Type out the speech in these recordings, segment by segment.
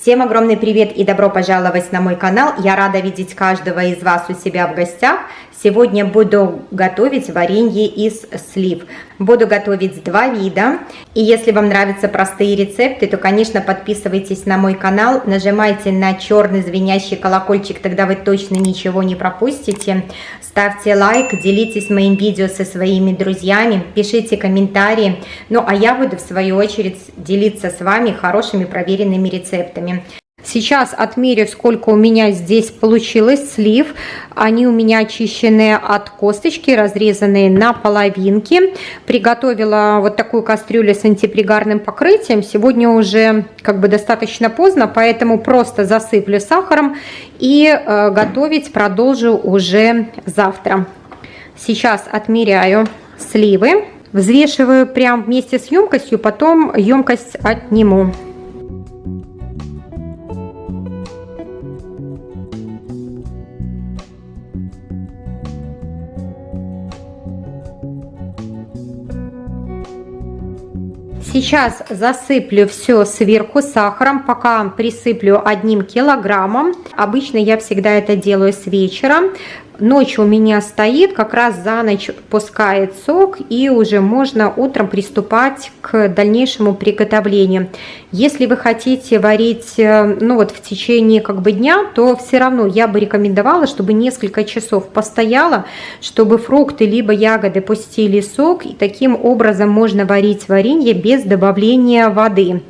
Всем огромный привет и добро пожаловать на мой канал. Я рада видеть каждого из вас у себя в гостях. Сегодня буду готовить варенье из слив. Буду готовить два вида. И если вам нравятся простые рецепты, то, конечно, подписывайтесь на мой канал, нажимайте на черный звенящий колокольчик, тогда вы точно ничего не пропустите. Ставьте лайк, делитесь моим видео со своими друзьями, пишите комментарии. Ну а я буду в свою очередь делиться с вами хорошими проверенными рецептами. Сейчас отмерю, сколько у меня здесь получилось слив. Они у меня очищенные от косточки, разрезанные на половинки. Приготовила вот такую кастрюлю с антипригарным покрытием. Сегодня уже как бы достаточно поздно, поэтому просто засыплю сахаром и э, готовить продолжу уже завтра. Сейчас отмеряю сливы. Взвешиваю прям вместе с емкостью, потом емкость отниму. Сейчас засыплю все сверху сахаром, пока присыплю одним килограммом. Обычно я всегда это делаю с вечера. Ночь у меня стоит, как раз за ночь пускает сок, и уже можно утром приступать к дальнейшему приготовлению. Если вы хотите варить э, ну вот в течение как бы дня, то все равно я бы рекомендовала, чтобы несколько часов постояло, чтобы фрукты либо ягоды пустили сок, и таким образом можно варить варенье без добавления воды.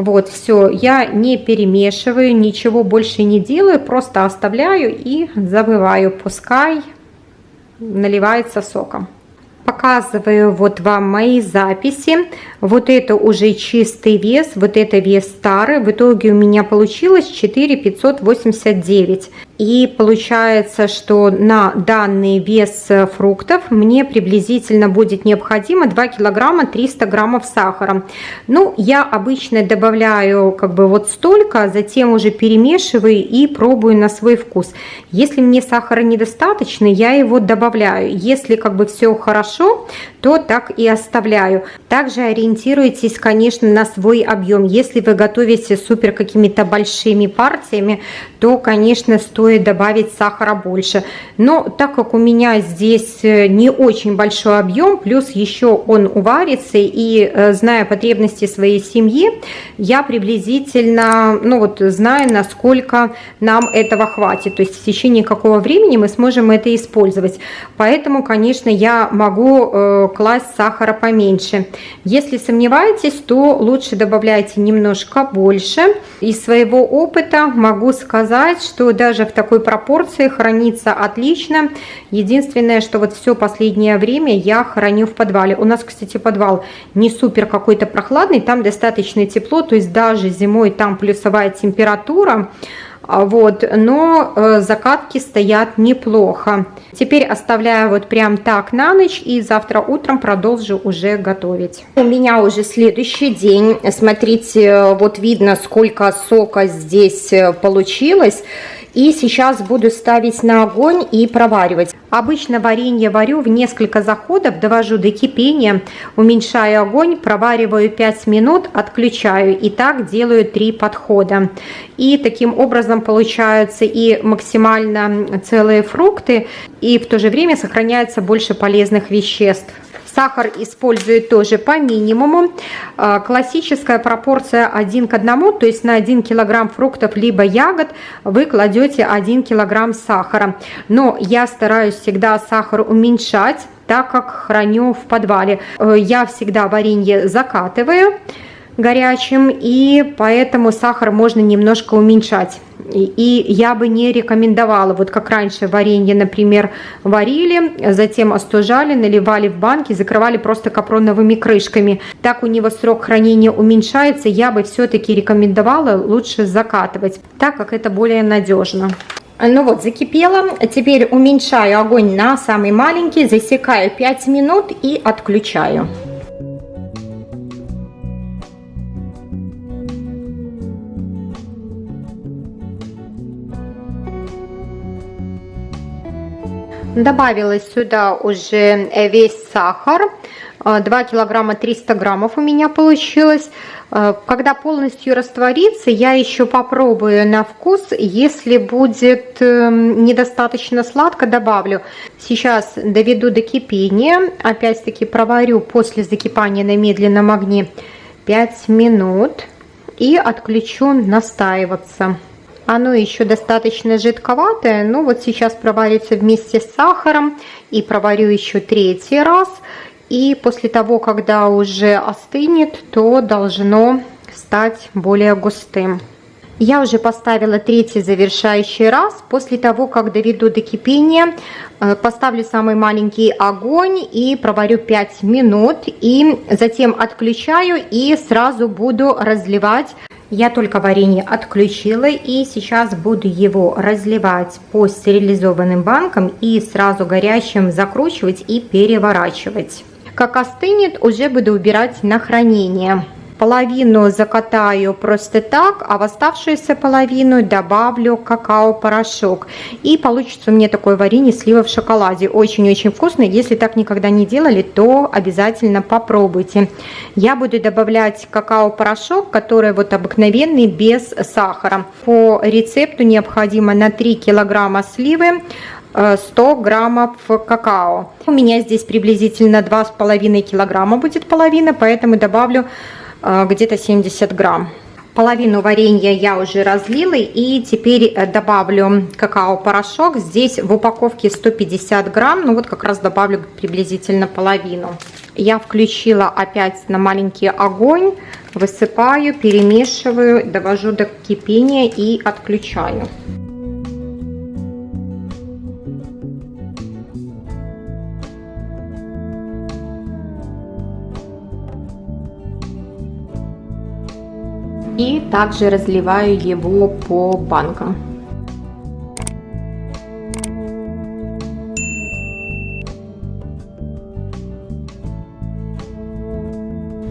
Вот, все, я не перемешиваю, ничего больше не делаю, просто оставляю и забываю, пускай наливается соком. Показываю вот вам мои записи. Вот это уже чистый вес, вот это вес старый. В итоге у меня получилось 4589. И получается, что на данный вес фруктов мне приблизительно будет необходимо 2 килограмма 300 граммов сахара. Ну, я обычно добавляю как бы вот столько, затем уже перемешиваю и пробую на свой вкус. Если мне сахара недостаточно, я его добавляю. Если как бы все хорошо, то так и оставляю. Также ориентируйтесь, конечно, на свой объем. Если вы готовите супер какими-то большими партиями, то, конечно, стоит добавить сахара больше. Но так как у меня здесь э, не очень большой объем, плюс еще он уварится, и э, зная потребности своей семьи, я приблизительно, ну вот, знаю, насколько нам этого хватит. То есть в течение какого времени мы сможем это использовать. Поэтому, конечно, я могу э, класть сахара поменьше. Если сомневаетесь, то лучше добавляйте немножко больше. Из своего опыта могу сказать, что даже в такой пропорции хранится отлично. Единственное, что вот все последнее время я храню в подвале. У нас, кстати, подвал не супер какой-то прохладный, там достаточно тепло, то есть даже зимой там плюсовая температура. А вот, но э, закатки стоят неплохо. Теперь оставляю вот прям так на ночь и завтра утром продолжу уже готовить. У меня уже следующий день. Смотрите, вот видно, сколько сока здесь э, получилось. И сейчас буду ставить на огонь и проваривать. Обычно варенье варю в несколько заходов, довожу до кипения, уменьшаю огонь, провариваю 5 минут, отключаю. И так делаю 3 подхода. И таким образом получаются и максимально целые фрукты, и в то же время сохраняется больше полезных веществ. Сахар использую тоже по минимуму. А, классическая пропорция 1 к 1, то есть на 1 килограмм фруктов либо ягод вы кладете 1 килограмм сахара. Но я стараюсь всегда сахар уменьшать, так как храню в подвале. Э, я всегда варенье закатываю горячим, и поэтому сахар можно немножко уменьшать. И я бы не рекомендовала, вот как раньше варенье, например, варили, затем остужали, наливали в банки, закрывали просто капроновыми крышками. Так у него срок хранения уменьшается, я бы все-таки рекомендовала лучше закатывать, так как это более надежно. Ну вот, закипело. Теперь уменьшаю огонь на самый маленький, засекаю 5 минут и отключаю. Добавила сюда уже весь сахар. 2 килограмма 300 граммов у меня получилось. Когда полностью растворится, я еще попробую на вкус. Если будет эм, недостаточно сладко, добавлю. Сейчас доведу до кипения. Опять-таки проварю после закипания на медленном огне 5 минут и отключу настаиваться. Оно еще достаточно жидковатое, но вот сейчас проварится вместе с сахаром и проварю еще третий раз. И после того, когда уже остынет, то должно стать более густым. Я уже поставила третий завершающий раз. После того, как доведу до кипения, э, поставлю самый маленький огонь и проварю 5 минут. И затем отключаю и сразу буду разливать. Я только варенье отключила и сейчас буду его разливать по стерилизованным банкам и сразу горячим закручивать и переворачивать. Как остынет, уже буду убирать на хранение половину закатаю просто так, а в оставшуюся половину добавлю какао-порошок. И получится у меня такое варенье слива в шоколаде. Очень-очень вкусно. Если так никогда не делали, то обязательно попробуйте. Я буду добавлять какао-порошок, который вот обыкновенный, без сахара. По рецепту необходимо на 3 килограмма сливы 100 э, граммов какао. У меня здесь приблизительно 2,5 килограмма будет половина, поэтому добавлю где-то 70 грамм. Половину варенья я уже разлила и теперь э, добавлю какао-порошок. Здесь в упаковке 150 грамм, ну вот как раз добавлю приблизительно половину. Я включила опять на маленький огонь, высыпаю, перемешиваю, довожу до кипения и отключаю. Также разливаю его по банкам.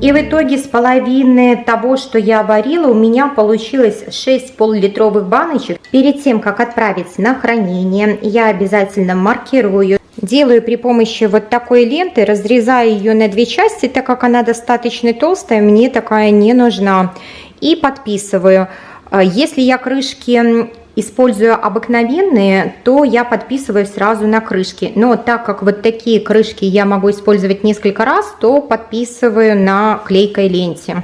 И в итоге с половины того, что я варила, у меня получилось 6 пол-литровых баночек. Перед тем, как отправить на хранение, я обязательно маркирую. Делаю при помощи вот такой ленты, разрезаю ее на две части, так как она достаточно толстая, мне такая не нужна и подписываю. А, если я крышки использую обыкновенные, то я подписываю сразу на крышки. Но так как вот такие крышки я могу использовать несколько раз, то подписываю на клейкой ленте.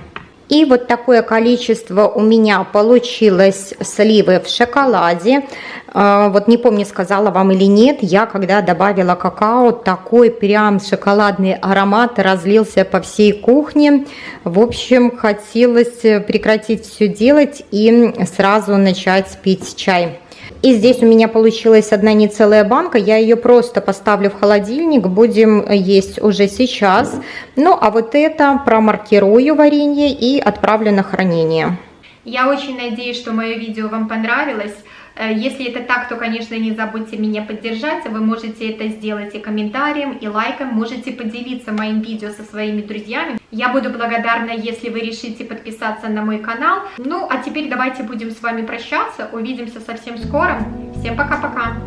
И вот такое количество у меня получилось сливы в шоколаде. А, вот не помню, сказала вам или нет, я когда добавила какао, такой прям шоколадный аромат разлился по всей кухне. В общем, хотелось прекратить все делать и сразу начать пить чай. И здесь у меня получилась одна не целая банка. Я ее просто поставлю в холодильник. Будем есть уже сейчас. Ну, а вот это промаркирую варенье и отправлю на хранение. Я очень надеюсь, что мое видео вам понравилось. Э, если это так, то, конечно, не забудьте меня поддержать. Вы можете это сделать и комментарием, и лайком. Можете поделиться моим видео со своими друзьями. Я буду благодарна, если вы решите подписаться на мой канал. Ну, а теперь давайте будем с вами прощаться. Увидимся совсем скоро. Всем пока-пока.